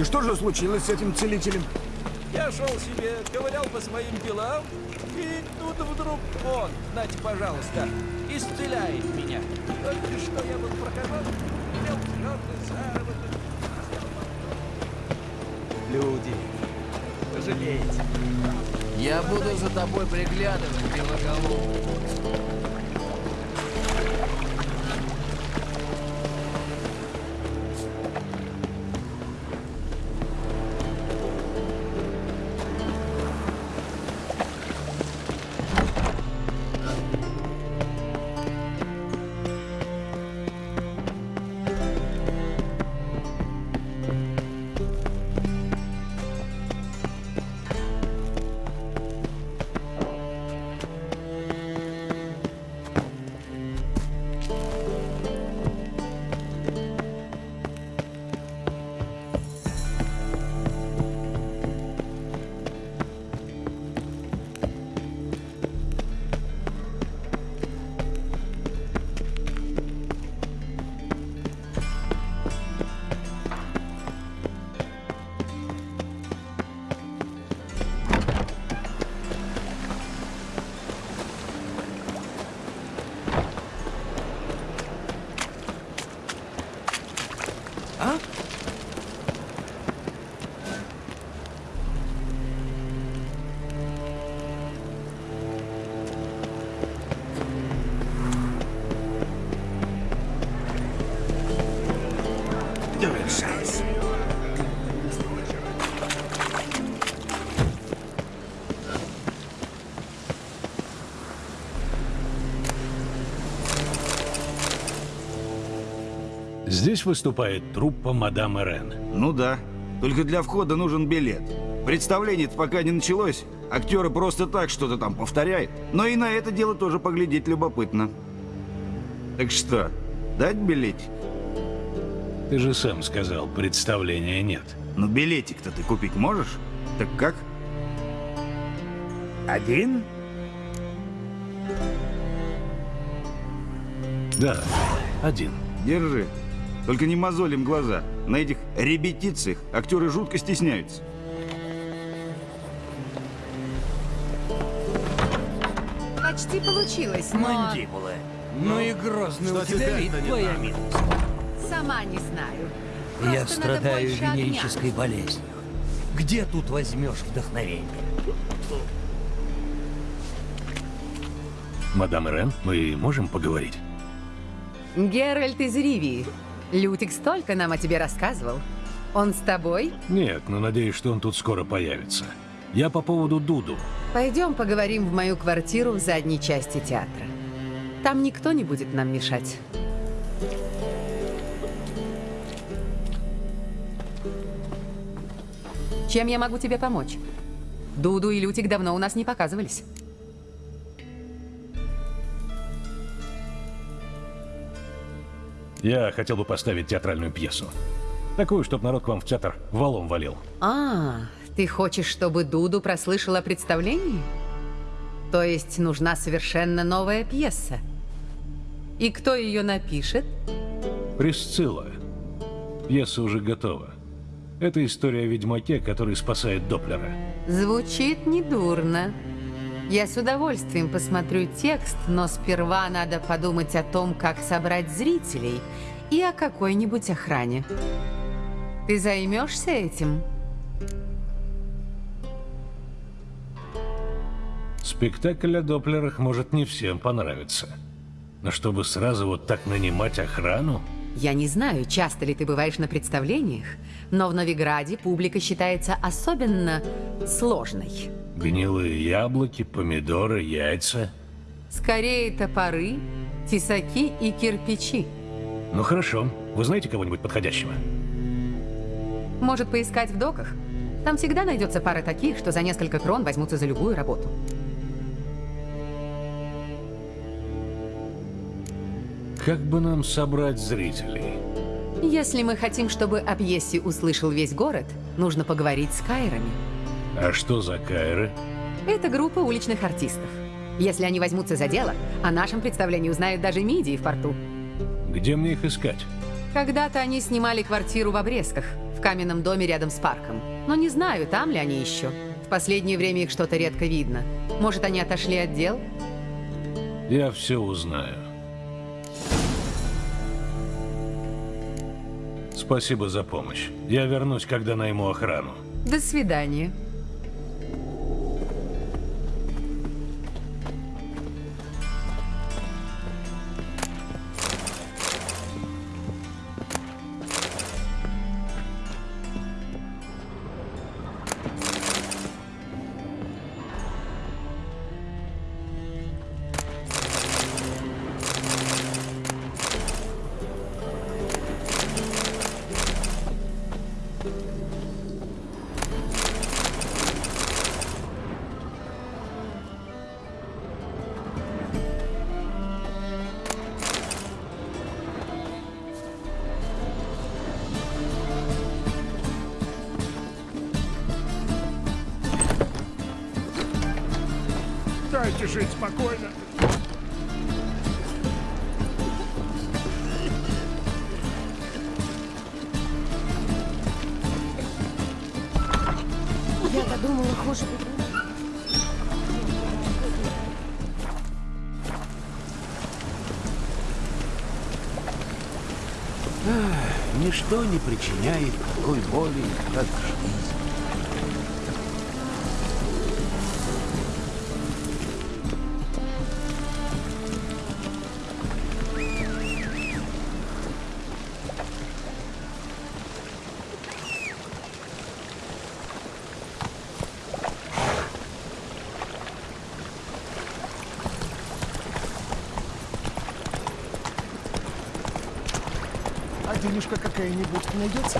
И что же случилось с этим целителем? Я шел себе, ковырял по своим делам, и тут вдруг он, знаете, пожалуйста, исцеляет меня. Только что я был имел твердый заработок. Люди, пожалейте. Я буду за тобой приглядывать, белоголовый. Здесь выступает труппа мадам Эрен. Ну да. Только для входа нужен билет. представление пока не началось. Актеры просто так что-то там повторяют. Но и на это дело тоже поглядеть любопытно. Так что, дать билетик? Ты же сам сказал, представления нет. Ну билетик-то ты купить можешь? Так как? Один? Да, один. Держи. Только не мозолим глаза. На этих репетициях актеры жутко стесняются. Почти получилось, но... Мандибулы. Ну и грозный у тебя вид, твоя милость. Сама не знаю. Я Просто страдаю надо больше венерической болезнью. Где тут возьмешь вдохновение? Мадам Эрен, мы можем поговорить? Геральт из Ривии. Лютик столько нам о тебе рассказывал. Он с тобой? Нет, но надеюсь, что он тут скоро появится. Я по поводу Дуду. Пойдем поговорим в мою квартиру в задней части театра. Там никто не будет нам мешать. Чем я могу тебе помочь? Дуду и Лютик давно у нас не показывались. Я хотел бы поставить театральную пьесу. Такую, чтобы народ к вам в театр валом валил. А, ты хочешь, чтобы Дуду прослышал о представлении? То есть нужна совершенно новая пьеса? И кто ее напишет? Присцилла. Пьеса уже готова. Это история о ведьмаке, который спасает Доплера. Звучит недурно. Я с удовольствием посмотрю текст, но сперва надо подумать о том, как собрать зрителей и о какой-нибудь охране. Ты займешься этим? Спектакль о Доплерах может не всем понравиться. Но чтобы сразу вот так нанимать охрану? Я не знаю, часто ли ты бываешь на представлениях, но в Новиграде публика считается особенно сложной. Гнилые яблоки, помидоры, яйца. Скорее топоры, тесаки и кирпичи. Ну хорошо. Вы знаете кого-нибудь подходящего? Может поискать в доках? Там всегда найдется пара таких, что за несколько крон возьмутся за любую работу. Как бы нам собрать зрителей? Если мы хотим, чтобы о пьесе услышал весь город, нужно поговорить с Кайрами. А что за Кайры? Это группа уличных артистов. Если они возьмутся за дело, о нашем представлении узнают даже мидии в порту. Где мне их искать? Когда-то они снимали квартиру в Обрезках, в каменном доме рядом с парком. Но не знаю, там ли они еще. В последнее время их что-то редко видно. Может, они отошли от дел? Я все узнаю. Спасибо за помощь. Я вернусь, когда найму охрану. До свидания. Дайте жить спокойно. Я-то думала, хуже. Ничто не причиняет такой боли, как жизнь. Какая-нибудь найдется?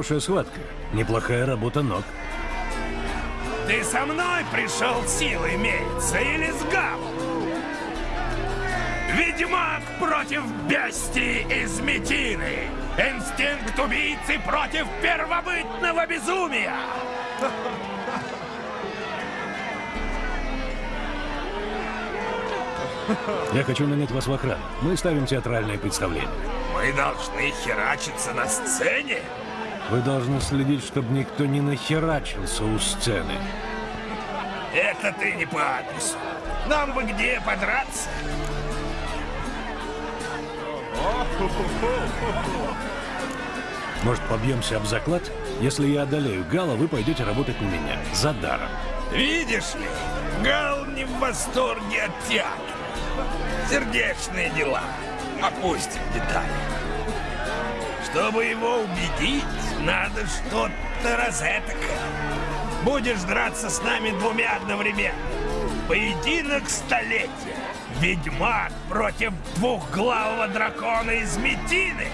Хорошая схватка. Неплохая работа ног. Ты со мной пришел силой мериться или с Гавом? Ведьмак против бестии из Метины! Инстинкт убийцы против первобытного безумия! Я хочу нанять вас в охрану. Мы ставим театральное представление. Мы должны херачиться на сцене? Вы должны следить, чтобы никто не нахерачился у сцены. Это ты не по адресу. Нам бы где подраться? Может, побьемся об заклад? Если я одолею Гала, вы пойдете работать на меня. За даром. Видишь ли, Гал не в восторге от театра. Сердечные дела. Опустим детали. Чтобы его убедить, надо что-то розетокое. Будешь драться с нами двумя одновременно. Поединок столетия. Ведьмак против двухглавого дракона из Метины.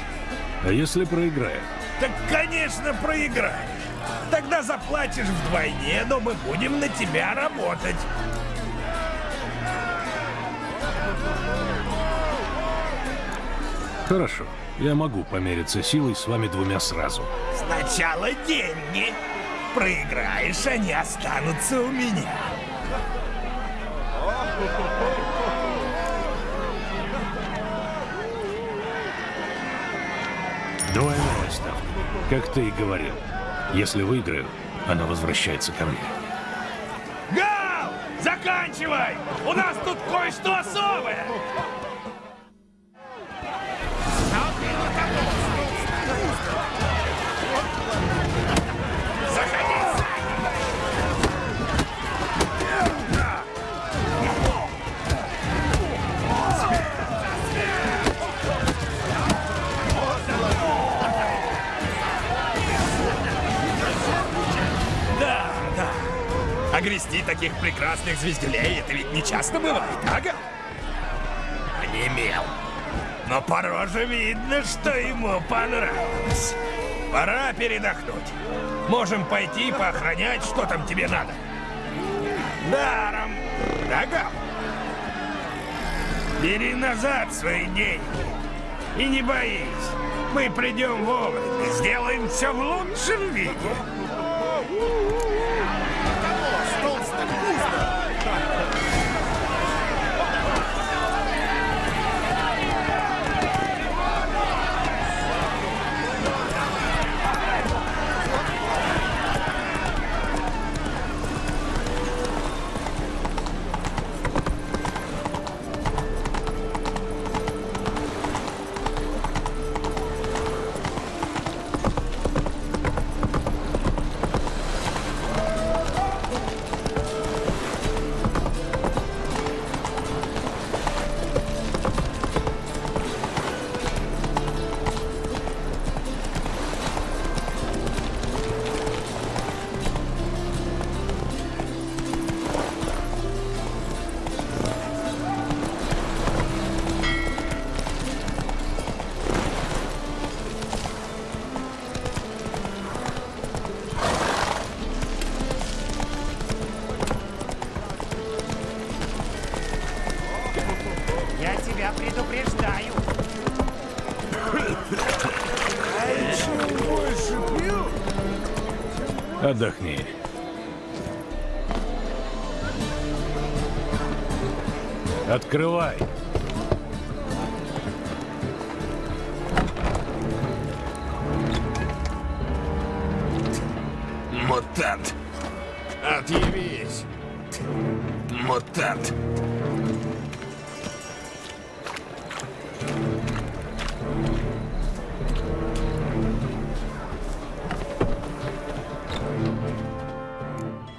А если проиграю? Так, конечно, проиграешь. Тогда заплатишь вдвойне, но мы будем на тебя работать. Хорошо. Я могу помериться силой с вами двумя сразу. Сначала деньги. Проиграешь, они останутся у меня. Двойная ставка. Как ты и говорил. Если выиграю, она возвращается ко мне. Гал! Заканчивай! У нас тут кое-что особое! Прекрасных звездюлей это ведь не часто бывает, ага? Онемел. Но по роже видно, что ему понравилось. Пора передохнуть. Можем пойти поохранять, что там тебе надо. Даром. Ага. Бери назад свои деньги. И не боись. Мы придем вовремя. Сделаем все в лучшем виде. Открывай. Мутант. Отъявись. Мутант.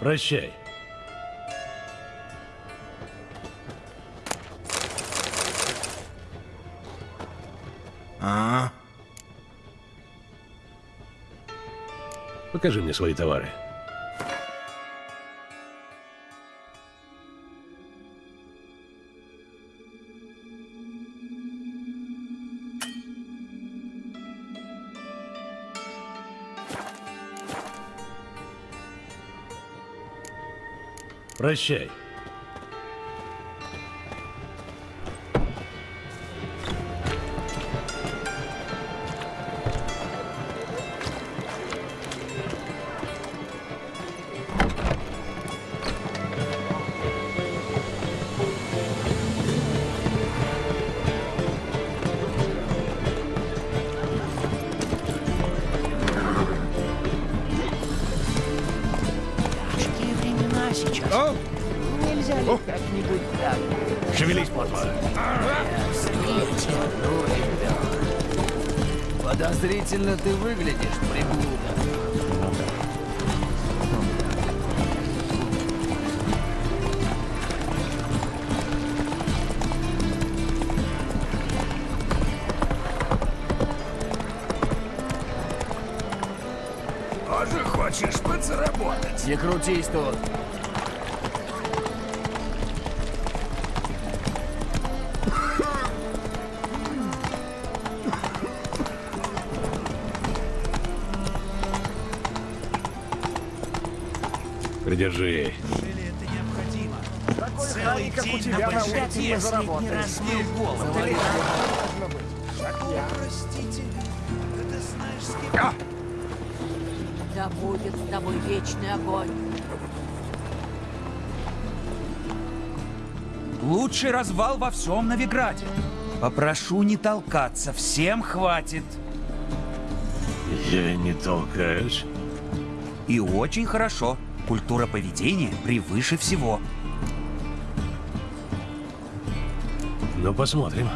Прощай. Покажи мне свои товары. Прощай. Шевелись, плотва. Подозрительно ты выглядишь, приблуда. Тоже хочешь подзаработать? Не крутись тут. Улице мы заработали. Да будет с тобой вечный огонь. Лучший развал во всем Новиграде. Попрошу не толкаться, всем хватит. Я не толкаюсь. И очень хорошо. Культура поведения превыше всего. Ну, посмотрим.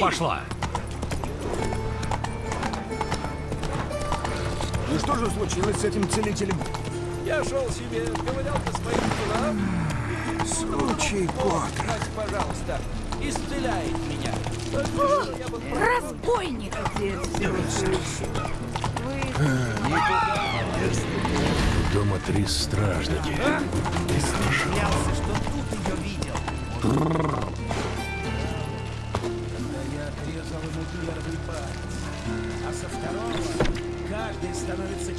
Пошла. И что же случилось с этим целителем? Я шел себе, ковырял по своим делам. Случай кот. Знать, пожалуйста, исцеляет меня. Был Разбойник! Дома три стражники. Боялся, что тут ее видел.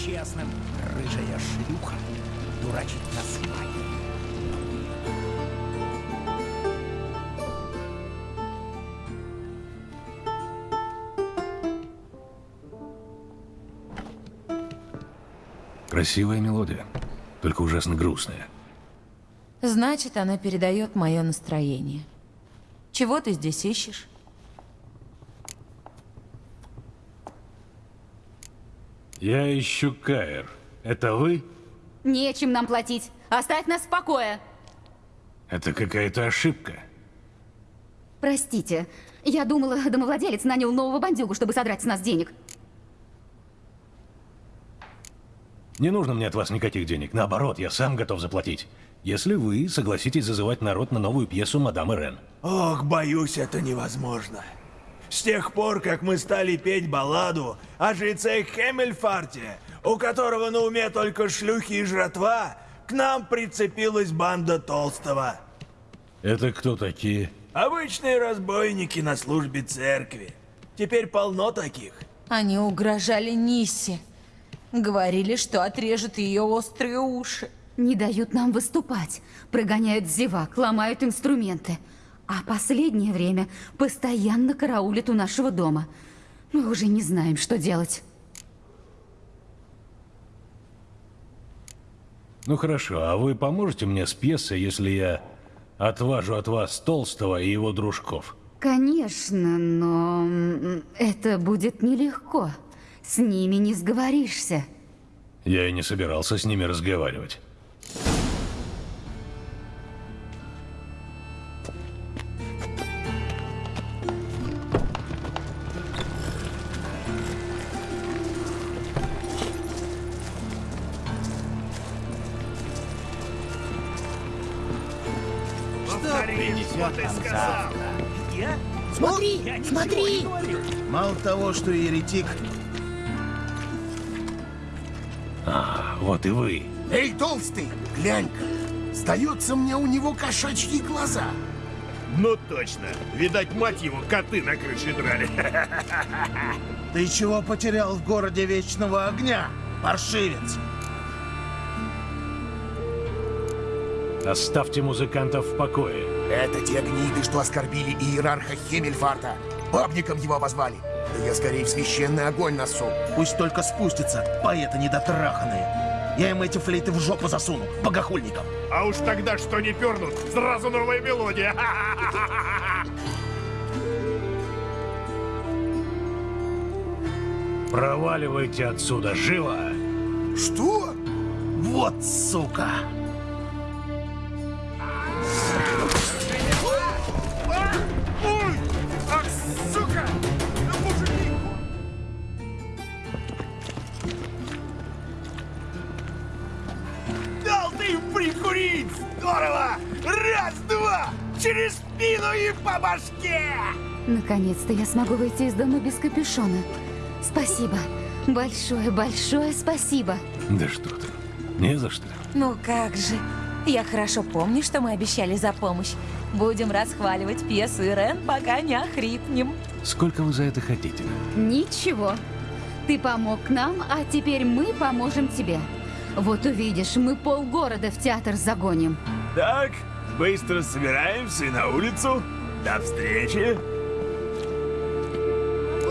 Честным. Рыжая шлюха дурачит нас магией. Красивая мелодия, только ужасно грустная. Значит, она передает мое настроение. Чего ты здесь ищешь? Я ищу Каэр. Это вы? Нечем нам платить. Оставь нас в покое. Это какая-то ошибка. Простите, я думала, домовладелец нанял нового бандюгу, чтобы содрать с нас денег. Не нужно мне от вас никаких денег. Наоборот, я сам готов заплатить. Если вы согласитесь зазывать народ на новую пьесу «Мадам Ирен». Ох, боюсь, это невозможно. С тех пор, как мы стали петь балладу о жреце Хемельфарте, у которого на уме только шлюхи и жратва, к нам прицепилась банда Толстого. Это кто такие? Обычные разбойники на службе церкви. Теперь полно таких. Они угрожали Ниссе. Говорили, что отрежут ее острые уши. Не дают нам выступать. Прогоняют зевак, ломают инструменты. А последнее время постоянно караулят у нашего дома. Мы уже не знаем, что делать. Ну хорошо, а вы поможете мне с пьесой, если я отважу от вас Толстого и его дружков? Конечно, но это будет нелегко. С ними не сговоришься. Я и не собирался с ними разговаривать. Мало того, что еретик. А, вот и вы. Эй, толстый, глянь-ка. Сдается мне у него кошачьи глаза. Ну точно. Видать, мать его, коты на крыше драли. Ты чего потерял в городе Вечного Огня, паршивец? Оставьте музыкантов в покое. Это те гниды, что оскорбили иерарха Хемельфарта. Бабником его обозвали. Да я скорее в священный огонь носу. Пусть только спустится, поэты недотраханные. Я им эти флейты в жопу засуну, богохульникам. А уж тогда что не пернут, сразу новая мелодия. Проваливайте отсюда, живо! Что? Вот сука! Через спину и по башке! Наконец-то я смогу выйти из дома без капюшона. Спасибо. Большое, большое спасибо. Да что ты. Не за что. Ну как же. Я хорошо помню, что мы обещали за помощь. Будем расхваливать пьесу Ирен, пока не охрипнем. Сколько вы за это хотите? Ничего. Ты помог нам, а теперь мы поможем тебе. Вот увидишь, мы полгорода в театр загоним. Так, быстро собираемся и на улицу. До встречи.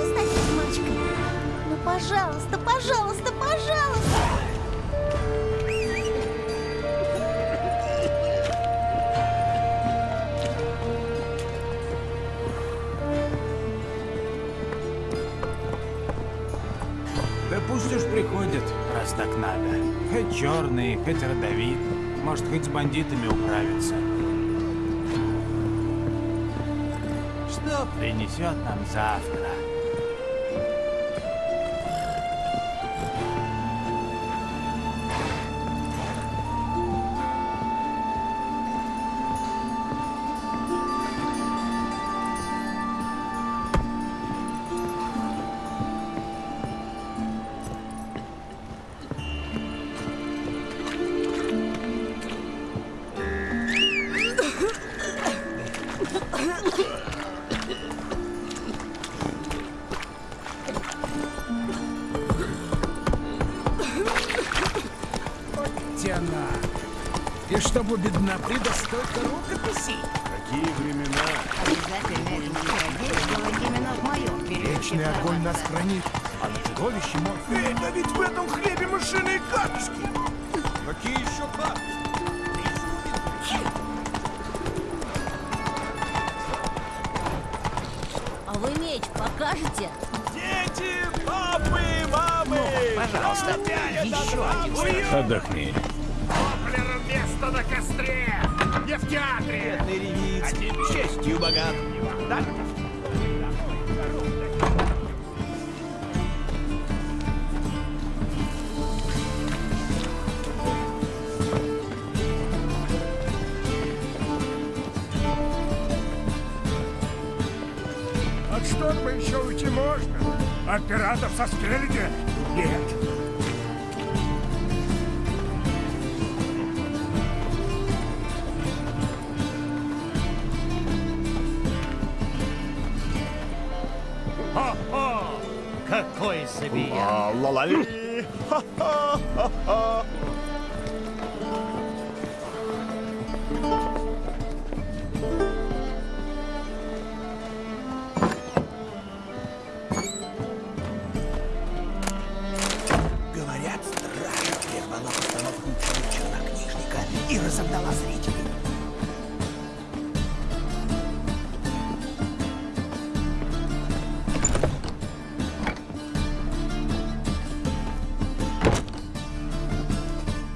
Стать немножечко. Ну, пожалуйста, пожалуйста, пожалуйста. Да пусть уж приходят, раз так надо. Хоть черный, хоть родовит. Может, хоть с бандитами управиться. Что принесет нам завтра? Меч покажете? Дети, папы, мамы! Пожалуйста, еще один. Отдохни. Доплер место на костре! Не в театре! Бедный ревиц. Честью богат. Да? От шторма еще уйти можно. От пиратов со спереди нет. Хо-хо! Какой забиян. А, ла-ла-ли! Ха-ха-ха-ха! И разогнала зрителей.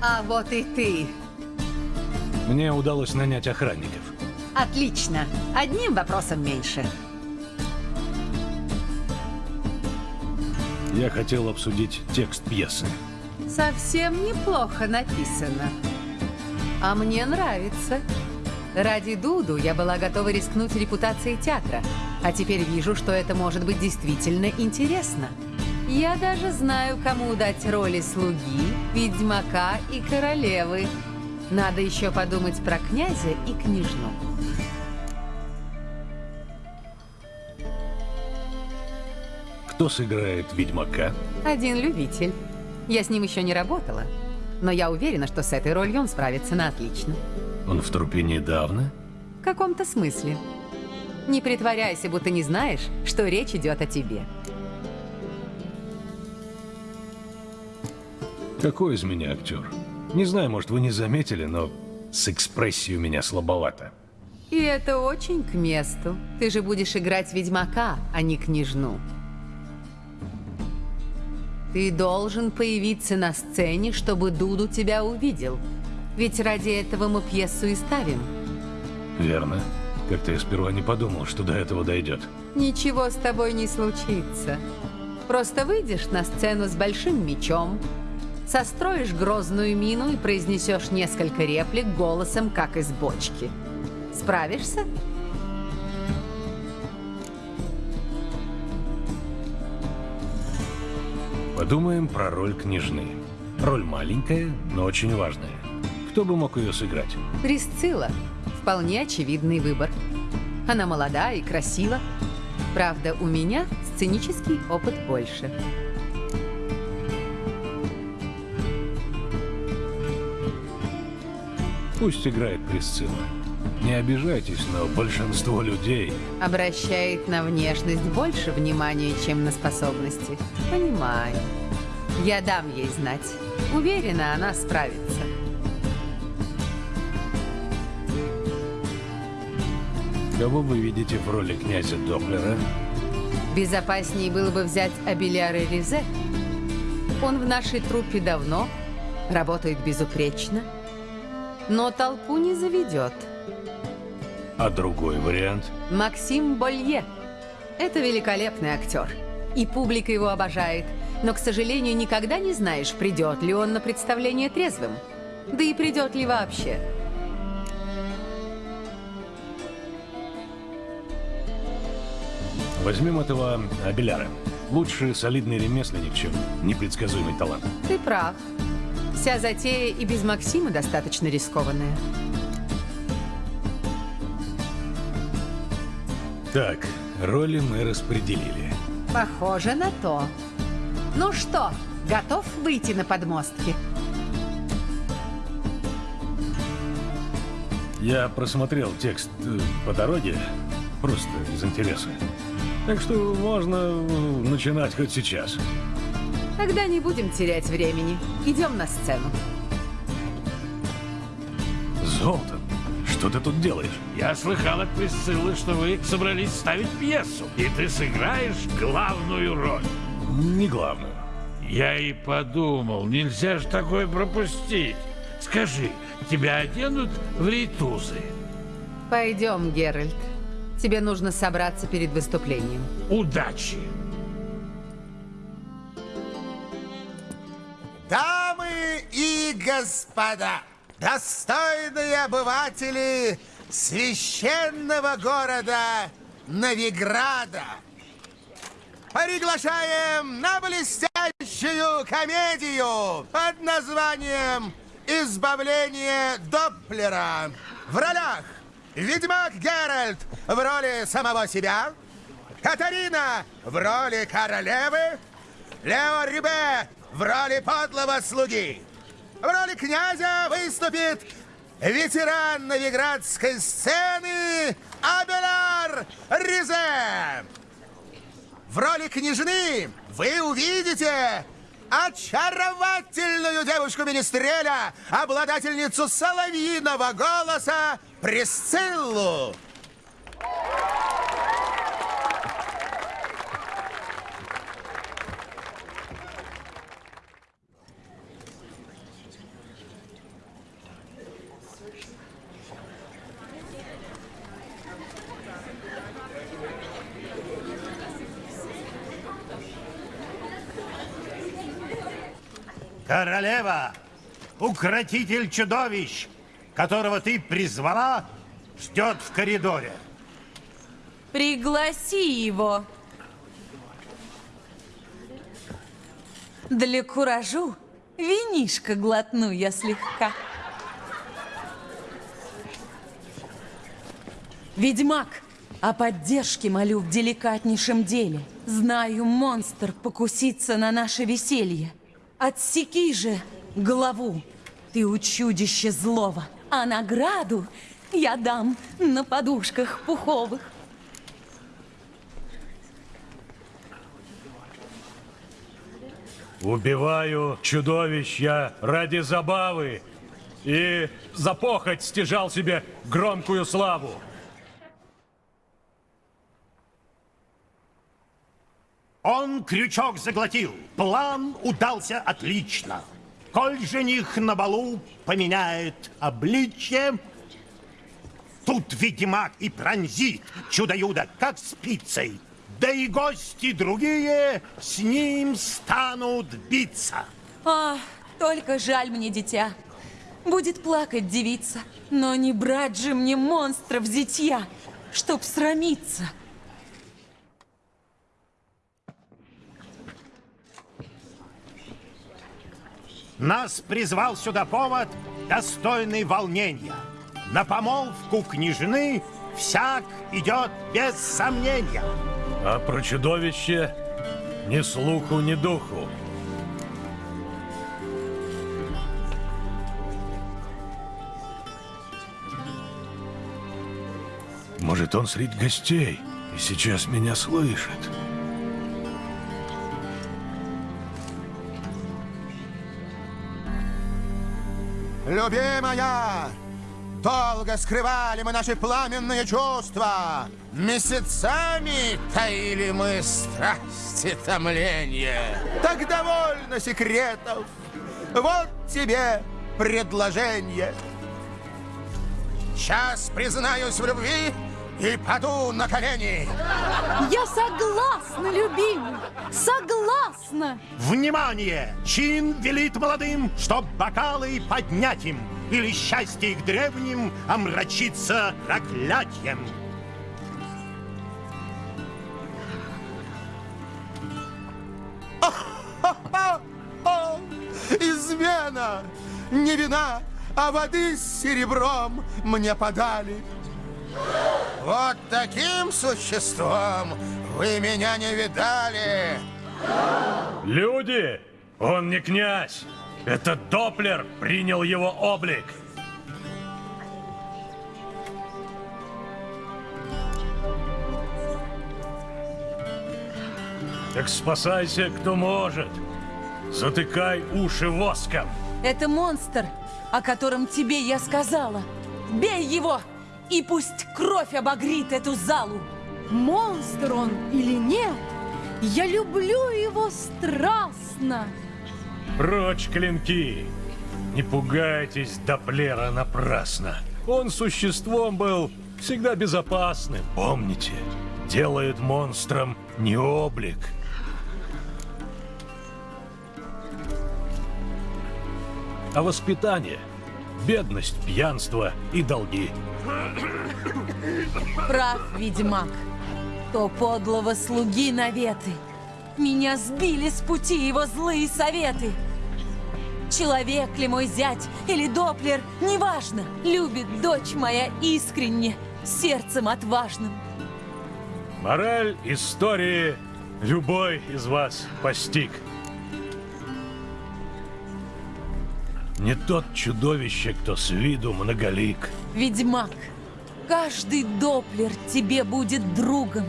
А вот и ты. Мне удалось нанять охранников. Отлично. Одним вопросом меньше. Я хотел обсудить текст пьесы. Совсем неплохо написано. А мне нравится. Ради Дуду я была готова рискнуть репутацией театра. А теперь вижу, что это может быть действительно интересно. Я даже знаю, кому дать роли слуги, ведьмака и королевы. Надо еще подумать про князя и княжну. Кто сыграет ведьмака? Один любитель. Я с ним еще не работала. Но я уверена, что с этой ролью он справится на отлично. Он в трупе недавно? В каком-то смысле. Не притворяйся, будто не знаешь, что речь идет о тебе. Какой из меня актер? Не знаю, может, вы не заметили, но с экспрессией у меня слабовато. И это очень к месту. Ты же будешь играть ведьмака, а не княжну. Ты должен появиться на сцене, чтобы Дуду тебя увидел. Ведь ради этого мы пьесу и ставим. Верно. Как-то я сперва не подумал, что до этого дойдет. Ничего с тобой не случится. Просто выйдешь на сцену с большим мечом, Состроишь грозную мину и произнесешь несколько реплик голосом, как из бочки. Справишься? Подумаем про роль княжны. Роль маленькая, но очень важная. Кто бы мог ее сыграть? Присцилла. Вполне очевидный выбор. Она молода и красива. Правда, у меня сценический опыт больше. Пусть играет Присцилла. Не обижайтесь, но большинство людей... Обращает на внешность больше внимания, чем на способности. Понимаю. Я дам ей знать. Уверена, она справится. Кого вы видите в роли князя Доплера? Безопаснее было бы взять Абеляра Резе. Он в нашей труппе давно, работает безупречно, но толпу не заведет. А другой вариант? Максим Болье. Это великолепный актер. И публика его обожает. Но, к сожалению, никогда не знаешь, придет ли он на представление трезвым. Да и придет ли вообще. Возьмем этого Абеляра. Лучше солидный ремесленник, чем непредсказуемый талант. Ты прав. Вся затея и без Максима достаточно рискованная. Так, роли мы распределили. Похоже на то. Ну что, готов выйти на подмостки? Я просмотрел текст э, по дороге, просто из интереса. Так что можно э, начинать хоть сейчас. Тогда не будем терять времени. Идем на сцену. Золтан, что ты тут делаешь? Я слыхал от Присциллы, что вы собрались ставить пьесу, и ты сыграешь главную роль. Не главную. Я и подумал, нельзя же такое пропустить. Скажи, тебя оденут в ритузы? Пойдем, Геральт. Тебе нужно собраться перед выступлением. Удачи! Дамы и господа, достойные обыватели священного города Новиграда, приглашаем на блестящую комедию под названием «Избавление Доплера». В ролях Ведьмак Геральт в роли самого себя, Катарина в роли королевы, Лео Рибе в роли подлого слуги. В роли князя выступит ветеран новиградской сцены Абелар Ризе. В роли княжны вы увидите очаровательную девушку-министреля, обладательницу соловьиного голоса Присциллу. Королева, укротитель чудовищ, которого ты призвала, ждет в коридоре. Пригласи его. Для куражу винишко глотну я слегка. Ведьмак, о поддержке молю в деликатнейшем деле. Знаю, монстр покусится на наше веселье. Отсеки же голову, ты у чудища злого, а награду я дам на подушках пуховых. Убиваю чудовищ я ради забавы и за похоть стяжал себе громкую славу. Крючок заглотил. План удался отлично. Коль жених на балу поменяет обличье, тут ведьмак и пронзит чудо-юдо, как спицей. Да и гости другие с ним станут биться. А, Только жаль мне дитя. Будет плакать девица, но не брать же мне монстров зятья, чтоб срамиться. Нас призвал сюда повод, достойный волнения. На помолвку княжны всяк идет без сомнения. А про чудовище ни слуху, ни духу. Может, он среди гостей и сейчас меня слышит. Любимая, долго скрывали мы наши пламенные чувства. Месяцами таили мы страсти томления. Так довольно секретов. Вот тебе предложение. Сейчас признаюсь в любви и паду на колени. Я согласна, любимый, согласна. Внимание! Чин велит молодым, чтоб бокалы поднять им, или счастье их древним омрачится проклятием. Измена! Не вина, а воды с серебром мне подали. Вот таким существом вы меня не видали. Люди! Он не князь! Это Доплер принял его облик! Так спасайся, кто может! Затыкай уши воском! Это монстр, о котором тебе я сказала. Бей его, и пусть кровь обогрит эту залу. Монстр он или нет, я люблю его страстно. Прочь клинки! Не пугайтесь Доплера напрасно. Он существом был всегда безопасным. Помните, делает монстром не облик, а воспитание, бедность, пьянство и долги. Прав, ведьмак. То подлого слуги наветы. Меня сбили с пути его злые советы. Человек ли мой зять или доплер, неважно. Любит дочь моя искренне, сердцем отважным. Мораль истории любой из вас постиг. Не тот чудовище, кто с виду многолик. Ведьмак, каждый доплер тебе будет другом.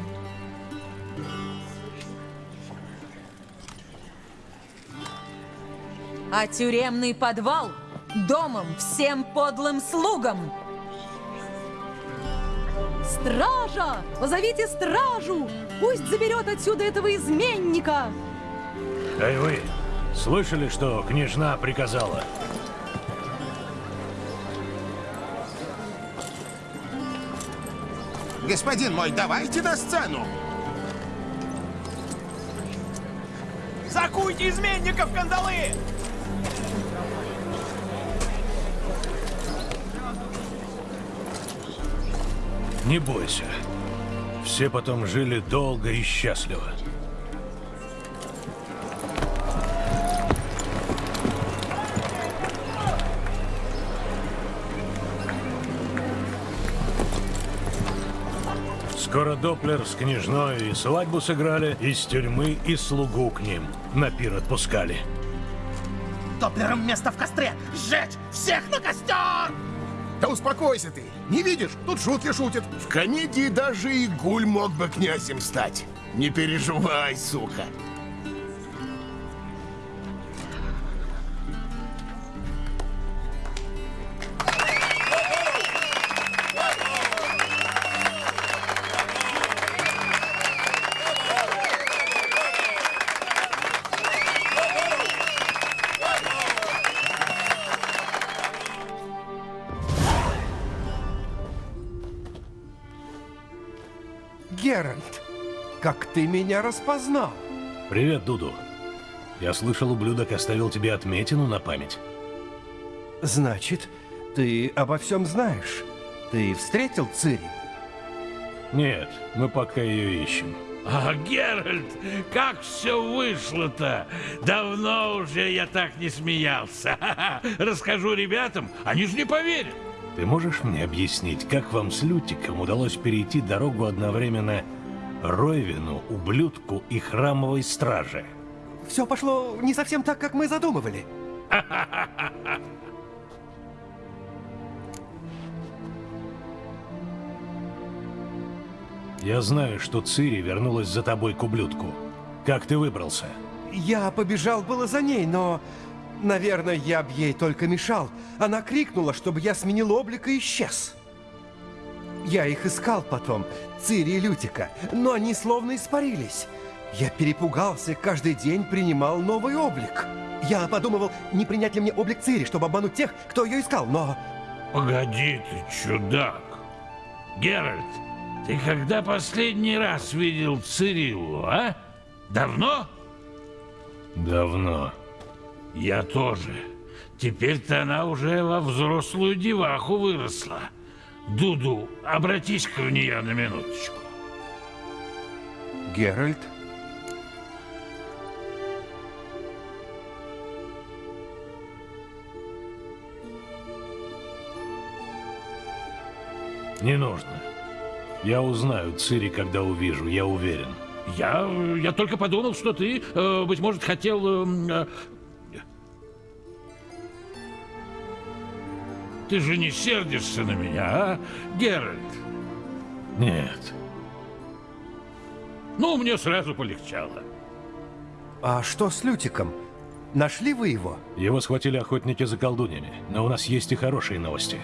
А тюремный подвал домом всем подлым слугам. Стража! Позовите стражу! Пусть заберет отсюда этого изменника! Эй вы, слышали, что княжна приказала? Господин мой, давайте на сцену. Закуйте изменников кандалы! Не бойся. Все потом жили долго и счастливо. Скоро Доплер с княжной и свадьбу сыграли, из тюрьмы и слугу к ним на пир отпускали. Доплером место в костре! Сжечь! Всех на костер! Да успокойся ты! Не видишь, тут шутки шутят. В комедии даже и гуль мог бы князем стать. Не переживай, сука. Ты меня распознал? Привет, Дуду. Я слышал, ублюдок оставил тебе отметину на память. Значит, ты обо всем знаешь. Ты встретил Цири? Нет, мы пока ее ищем. А, Геральт, как все вышло-то? Давно уже я так не смеялся. Расскажу ребятам, они же не поверят. Ты можешь мне объяснить, как вам с Лютиком удалось перейти дорогу одновременно Ройвину, ублюдку и храмовой страже? Все пошло не совсем так, как мы задумывали. Я знаю, что Цири вернулась за тобой к ублюдку. Как ты выбрался? Я побежал было за ней, но... Наверное, я б ей только мешал. Она крикнула, чтобы я сменил облик и исчез. Я их искал потом, Цири и Лютика, но они словно испарились. Я перепугался и каждый день принимал новый облик. Я подумывал, не принять ли мне облик Цири, чтобы обмануть тех, кто ее искал, но... Погоди ты, чудак. Геральт, ты когда последний раз видел Цириллу, а? Давно? Давно. Я тоже. Теперь-то она уже во взрослую деваху выросла. Дуду, обратись-ка в нее на минуточку. Геральт? Не нужно. Я узнаю Цири, когда увижу, я уверен. Я, я только подумал, что ты, э, быть может, хотел... э, Ты же не сердишься на меня, а, Геральт? Нет. Ну, мне сразу полегчало. А что с Лютиком? Нашли вы его? Его схватили охотники за колдуньями, но у нас есть и хорошие новости.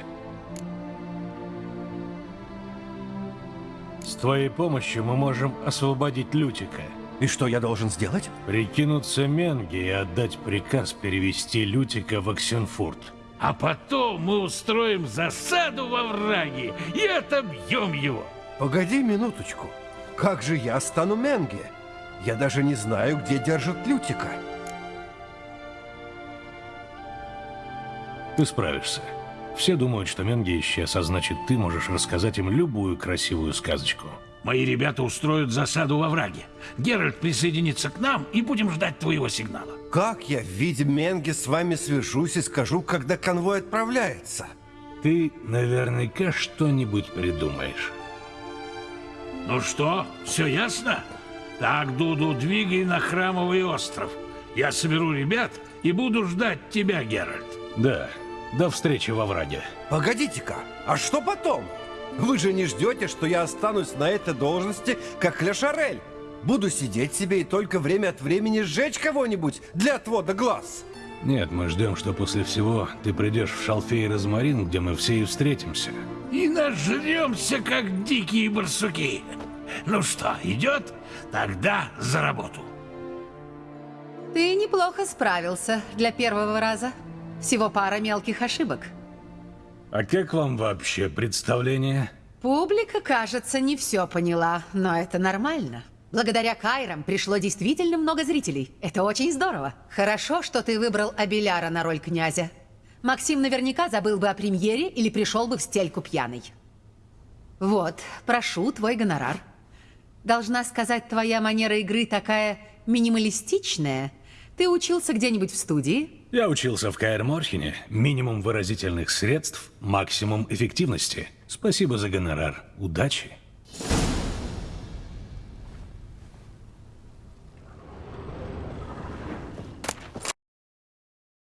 С твоей помощью мы можем освободить Лютика. И что я должен сделать? Прикинуться Менге и отдать приказ перевести Лютика в Оксенфурт. А потом мы устроим засаду во враге и отобьем его. Погоди минуточку. Как же я стану Менге? Я даже не знаю, где держат Лютика. Ты справишься. Все думают, что Менге исчез, а значит, ты можешь рассказать им любую красивую сказочку. Мои ребята устроят засаду во враге. Геральт присоединится к нам и будем ждать твоего сигнала. Как я в виде Менги с вами свяжусь и скажу, когда конвой отправляется? Ты наверняка что-нибудь придумаешь. Ну что, все ясно? Так, Дуду, двигай на Храмовый остров. Я соберу ребят и буду ждать тебя, Геральт. Да, до встречи во враге. Погодите-ка, а что потом? Вы же не ждете, что я останусь на этой должности, как Ля Шарель? Буду сидеть себе и только время от времени сжечь кого-нибудь для отвода глаз. Нет, мы ждем, что после всего ты придешь в Шалфей и Розмарин, где мы все и встретимся. И нажремся, как дикие барсуки. Ну что, идет? Тогда за работу. Ты неплохо справился для первого раза. Всего пара мелких ошибок. А как вам вообще представление? Публика, кажется, не все поняла, но это нормально. Благодаря Кайрам пришло действительно много зрителей. Это очень здорово. Хорошо, что ты выбрал Абеляра на роль князя. Максим наверняка забыл бы о премьере или пришел бы в стельку пьяный. Вот, прошу, твой гонорар. Должна сказать, твоя манера игры такая минималистичная. Ты учился где-нибудь в студии? Я учился в Каэр Морхене. Минимум выразительных средств, максимум эффективности. Спасибо за гонорар. Удачи.